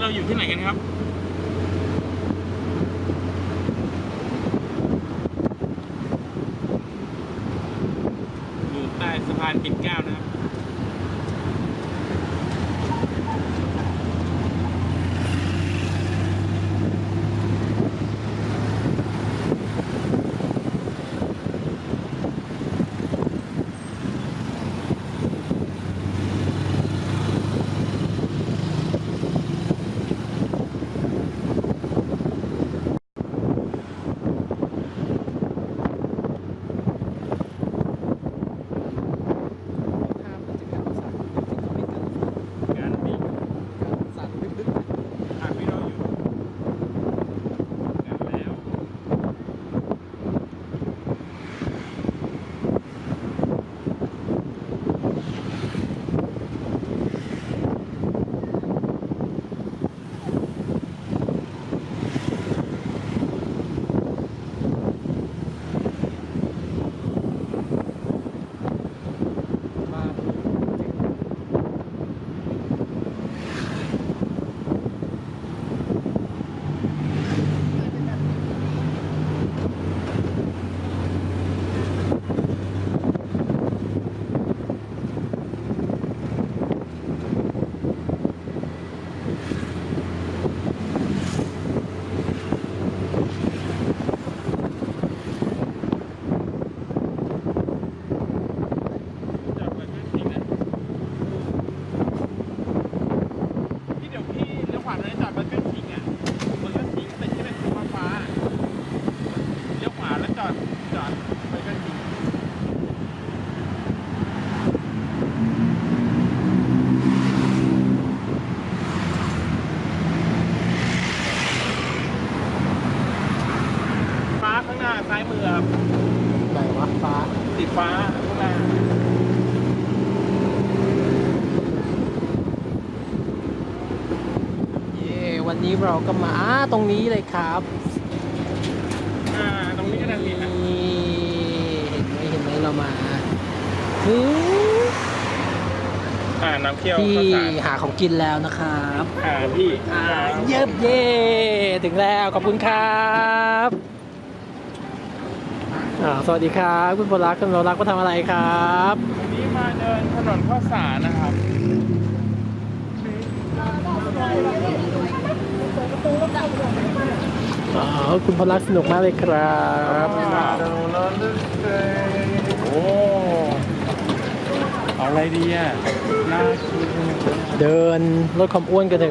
เราอยู่ที่ไหนกันครับ อยู่ใต้สะพานปิ่นเกล้านะครับางหน้าซ้ายมือครับไหนวะฟ้าสีฟ้าข้างหน้าเย้วันนี้เราก็มาอ่าตรงนี้เลยครับอ่าตรงนี้ก็ได้มีนะนี่เห็นไหมเห็นไหมเรามาถึงอ่าน้ำเคี่ยวที่ข้าวสารหาของกินแล้วนะครับ อ่าพี่อ่าเย็บเย่ถึงแล้วขอบคุณครับอ่า สวัสดีครับคุณพลรักคุณพลรักมาทำอะไรครับวันนี้มาเดินถนนข้าวสารนะครับอ๋อคุณพลรักสนุกมากเลยครับโอ้เอาอะไรดีอะน่ากินเดินลดความอ้วนกันเถอะ